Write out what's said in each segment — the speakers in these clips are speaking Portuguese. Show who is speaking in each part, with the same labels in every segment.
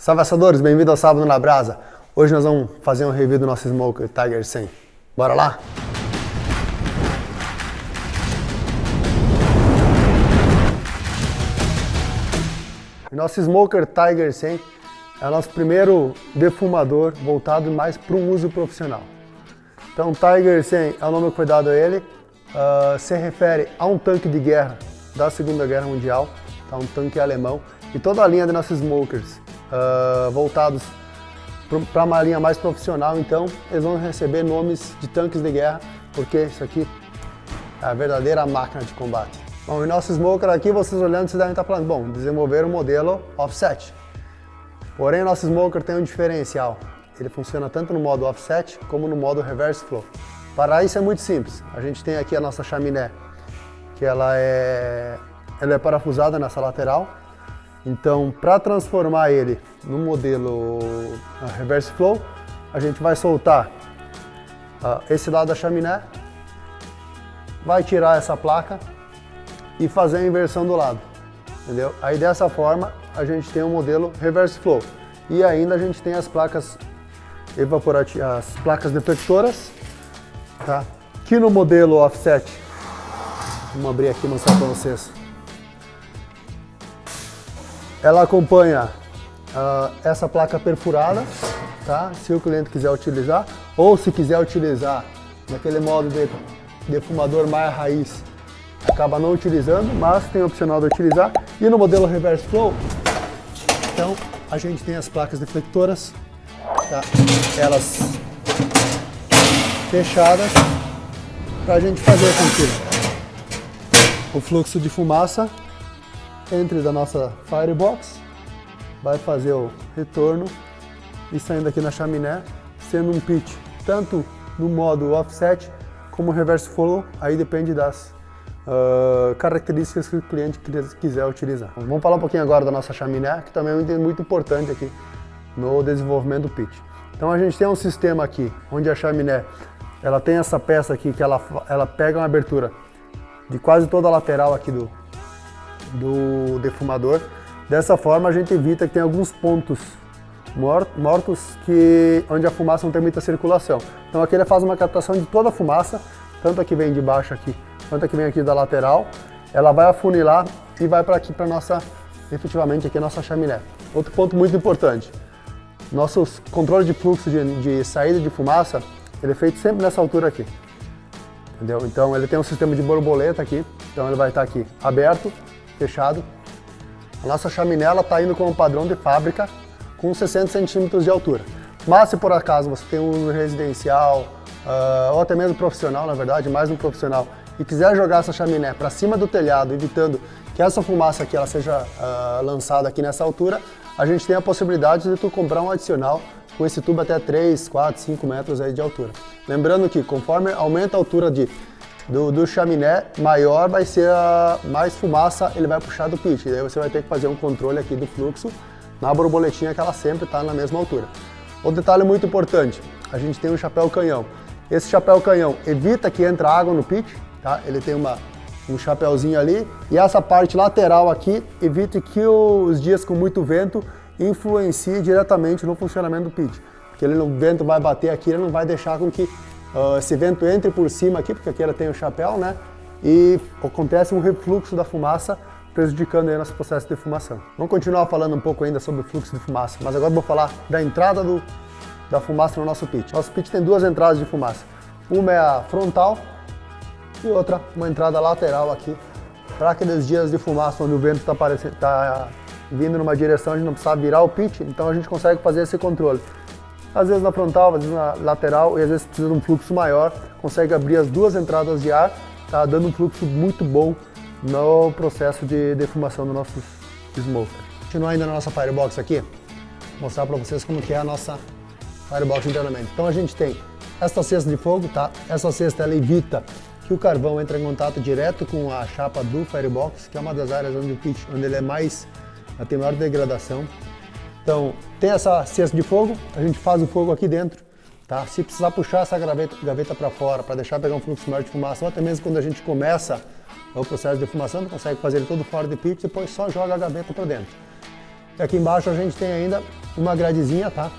Speaker 1: Salve assadores, bem-vindo ao Sábado na Brasa. Hoje nós vamos fazer um review do nosso Smoker Tiger 100. Bora lá? Nosso Smoker Tiger 100 é o nosso primeiro defumador voltado mais para o uso profissional. Então Tiger 100 é o nome que foi dado a ele, uh, se refere a um tanque de guerra da Segunda Guerra Mundial, tá? um tanque alemão, e toda a linha de nossos smokers uh, voltados para uma linha mais profissional, então eles vão receber nomes de tanques de guerra, porque isso aqui é a verdadeira máquina de combate. Bom, e nosso smoker aqui, vocês olhando, vocês devem estar falando, bom, desenvolver o um modelo offset. Porém, nosso smoker tem um diferencial. Ele funciona tanto no modo offset como no modo reverse flow. Para isso é muito simples. A gente tem aqui a nossa chaminé, que ela é, ela é parafusada nessa lateral. Então, para transformar ele no modelo reverse flow, a gente vai soltar uh, esse lado da chaminé, vai tirar essa placa e fazer a inversão do lado, entendeu? Aí dessa forma a gente tem um modelo reverse flow e ainda a gente tem as placas evaporativas, as placas deflectoras, tá? Que no modelo offset, vamos abrir aqui e mostrar para vocês. Ela acompanha uh, essa placa perfurada, tá? Se o cliente quiser utilizar, ou se quiser utilizar naquele modo de defumador mais raiz, acaba não utilizando, mas tem opcional de utilizar. E no modelo Reverse Flow, então a gente tem as placas deflectoras, tá? elas fechadas, para a gente fazer com que o fluxo de fumaça entre da nossa firebox, vai fazer o retorno e saindo aqui na chaminé, sendo um pitch tanto no modo offset como reverse flow, aí depende das uh, características que o cliente quiser utilizar. Vamos falar um pouquinho agora da nossa chaminé, que também é muito importante aqui no desenvolvimento do pitch. Então a gente tem um sistema aqui, onde a chaminé ela tem essa peça aqui que ela, ela pega uma abertura de quase toda a lateral aqui do, do defumador. Dessa forma a gente evita que tem alguns pontos mortos que, onde a fumaça não tem muita circulação. Então aqui ele faz uma captação de toda a fumaça, tanto a que vem de baixo aqui, quanto a que vem aqui da lateral. Ela vai afunilar e vai para aqui para nossa, efetivamente aqui a nossa chaminé. Outro ponto muito importante, nosso controle de fluxo de, de saída de fumaça, ele é feito sempre nessa altura aqui. Entendeu? Então ele tem um sistema de borboleta aqui, então ele vai estar aqui aberto, fechado. A nossa chaminé está indo com um padrão de fábrica com 60 centímetros de altura. Mas se por acaso você tem um uso residencial, uh, ou até mesmo profissional, na verdade, mais um profissional, e quiser jogar essa chaminé para cima do telhado, evitando que essa fumaça aqui ela seja uh, lançada aqui nessa altura, a gente tem a possibilidade de tu comprar um adicional com esse tubo até 3, 4, 5 metros aí de altura. Lembrando que conforme aumenta a altura de do, do chaminé maior vai ser a, mais fumaça, ele vai puxar do pitch. E daí você vai ter que fazer um controle aqui do fluxo na borboletinha que ela sempre está na mesma altura. Outro detalhe muito importante, a gente tem um chapéu canhão. Esse chapéu canhão evita que entre água no pitch, tá? ele tem uma, um chapéuzinho ali, e essa parte lateral aqui evita que os dias com muito vento influencie diretamente no funcionamento do pitch. Porque ele, o vento vai bater aqui, ele não vai deixar com que uh, esse vento entre por cima aqui, porque aqui ela tem o chapéu, né? E acontece um refluxo da fumaça, prejudicando aí nosso processo de defumação. Vamos continuar falando um pouco ainda sobre o fluxo de fumaça, mas agora vou falar da entrada do, da fumaça no nosso pit. Nosso pit tem duas entradas de fumaça. Uma é a frontal e outra uma entrada lateral aqui, para aqueles dias de fumaça onde o vento está tá vindo numa direção, a gente não precisa virar o pit, então a gente consegue fazer esse controle às vezes na frontal, às vezes na lateral e às vezes precisa de um fluxo maior, consegue abrir as duas entradas de ar, tá dando um fluxo muito bom no processo de defumação do nosso smoker. Continuar ainda na nossa firebox aqui, mostrar para vocês como que é a nossa firebox internamente. Então a gente tem esta cesta de fogo, tá? Essa cesta ela evita que o carvão entre em contato direto com a chapa do firebox, que é uma das áreas onde o onde ele é mais, tem maior degradação. Então, tem essa cesta de fogo, a gente faz o fogo aqui dentro, tá? Se precisar puxar essa gaveta, gaveta para fora, para deixar pegar um fluxo maior de fumaça, ou até mesmo quando a gente começa o processo de defumação, consegue fazer ele todo fora de pitch, depois só joga a gaveta para dentro. E aqui embaixo a gente tem ainda uma gradezinha, tá?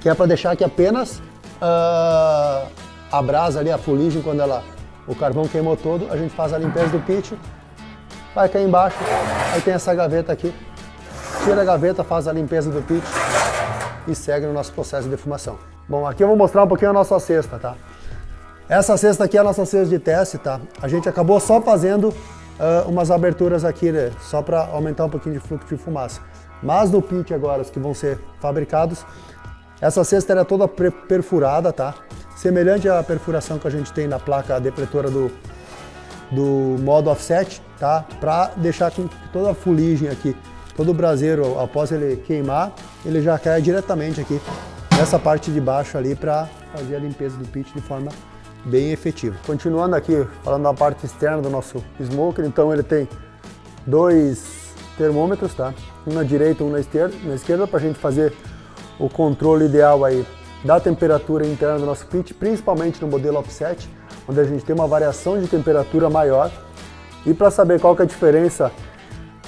Speaker 1: Que é para deixar que apenas uh, a brasa ali, a fuligem, quando ela, o carvão queimou todo, a gente faz a limpeza do pit, vai cair embaixo, aí tem essa gaveta aqui, tira a gaveta, faz a limpeza do pit e segue no nosso processo de defumação. Bom, aqui eu vou mostrar um pouquinho a nossa cesta, tá? Essa cesta aqui é a nossa cesta de teste, tá? A gente acabou só fazendo uh, umas aberturas aqui, né? Só para aumentar um pouquinho de fluxo de fumaça. Mas no pit agora, os que vão ser fabricados, essa cesta era toda perfurada, tá? Semelhante à perfuração que a gente tem na placa depletora do, do modo offset, tá? Para deixar com toda a fuligem aqui, todo braseiro, após ele queimar, ele já cai diretamente aqui nessa parte de baixo ali para fazer a limpeza do pit de forma bem efetivo. Continuando aqui, falando da parte externa do nosso smoker, então ele tem dois termômetros, tá? Um na direita, um na esquerda, na esquerda para a gente fazer o controle ideal aí da temperatura interna do nosso pit, principalmente no modelo offset, onde a gente tem uma variação de temperatura maior. E para saber qual que é a diferença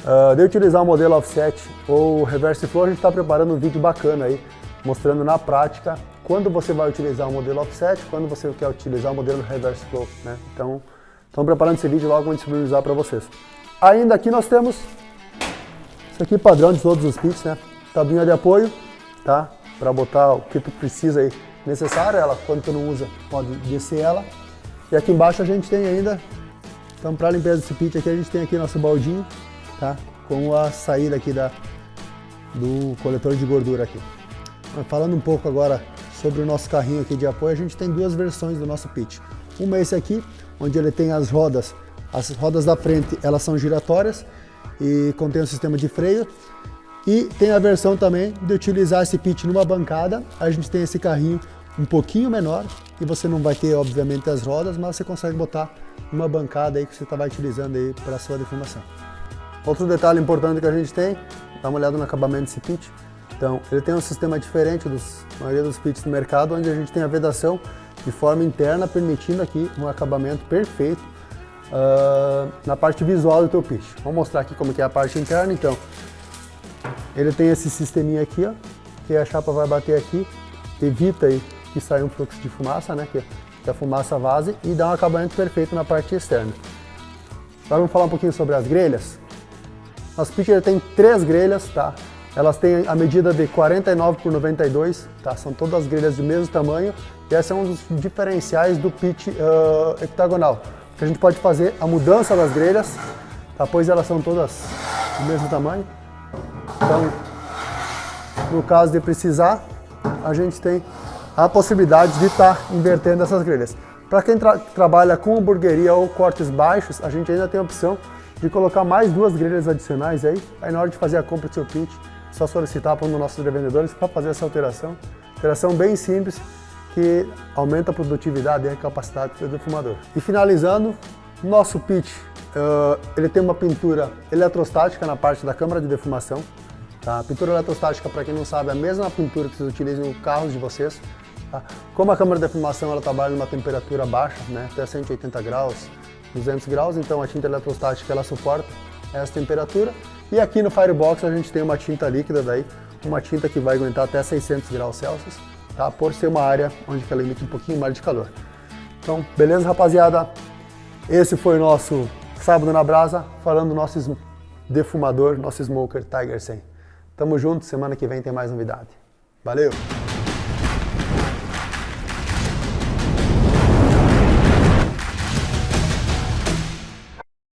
Speaker 1: uh, de utilizar o modelo offset ou reverse flow, a gente está preparando um vídeo bacana aí, mostrando na prática quando você vai utilizar o modelo offset, quando você quer utilizar o modelo reverse flow, né? Então, estamos preparando esse vídeo logo vamos disponibilizar para vocês. Ainda aqui nós temos isso aqui padrão de todos os kits, né? Tabinha de apoio, tá? Para botar o que tu precisa aí necessário, ela quando tu não usa pode descer ela. E aqui embaixo a gente tem ainda, então para limpeza desse pit aqui a gente tem aqui nosso baldinho, tá? Com a saída aqui da, do coletor de gordura aqui. Falando um pouco agora sobre o nosso carrinho aqui de apoio, a gente tem duas versões do nosso pitch. Uma é esse aqui, onde ele tem as rodas, as rodas da frente elas são giratórias e contém um sistema de freio. E tem a versão também de utilizar esse pitch numa bancada, a gente tem esse carrinho um pouquinho menor e você não vai ter obviamente as rodas, mas você consegue botar uma bancada aí que você está utilizando aí para sua deformação. Outro detalhe importante que a gente tem, dá uma olhada no acabamento desse pitch, então, ele tem um sistema diferente da maioria dos pits do mercado, onde a gente tem a vedação de forma interna, permitindo aqui um acabamento perfeito uh, na parte visual do teu pit. Vamos mostrar aqui como que é a parte interna, então. Ele tem esse sisteminha aqui, ó, que a chapa vai bater aqui, evita aí que saia um fluxo de fumaça, né, que, que a fumaça vaze, e dá um acabamento perfeito na parte externa. Agora vamos falar um pouquinho sobre as grelhas. Nosso pit ele tem três grelhas, tá? Elas têm a medida de 49 por 92, tá? são todas as grelhas do mesmo tamanho e esse é um dos diferenciais do pitch uh, que a gente pode fazer a mudança das grelhas, tá? pois elas são todas do mesmo tamanho. Então, no caso de precisar, a gente tem a possibilidade de estar tá invertendo essas grelhas. Para quem tra trabalha com hamburgueria ou cortes baixos, a gente ainda tem a opção de colocar mais duas grelhas adicionais aí, aí na hora de fazer a compra do seu pitch, só solicitar para um dos nossos revendedores para fazer essa alteração. Alteração bem simples que aumenta a produtividade e a capacidade do defumador. E finalizando, nosso pitch, uh, ele tem uma pintura eletrostática na parte da câmara de defumação. Tá? A pintura eletrostática, para quem não sabe, é a mesma pintura que vocês utilizam no carros de vocês. Tá? Como a câmara de defumação ela trabalha numa temperatura baixa, né, até 180 graus, 200 graus, então a tinta eletrostática ela suporta essa temperatura e aqui no Firebox a gente tem uma tinta líquida daí, uma tinta que vai aguentar até 600 graus Celsius, tá? Por ser uma área onde ela emite um pouquinho mais de calor. Então, beleza, rapaziada? Esse foi o nosso Sábado na Brasa, falando do nosso defumador, nosso Smoker Tiger 100. Tamo junto, semana que vem tem mais novidade. Valeu!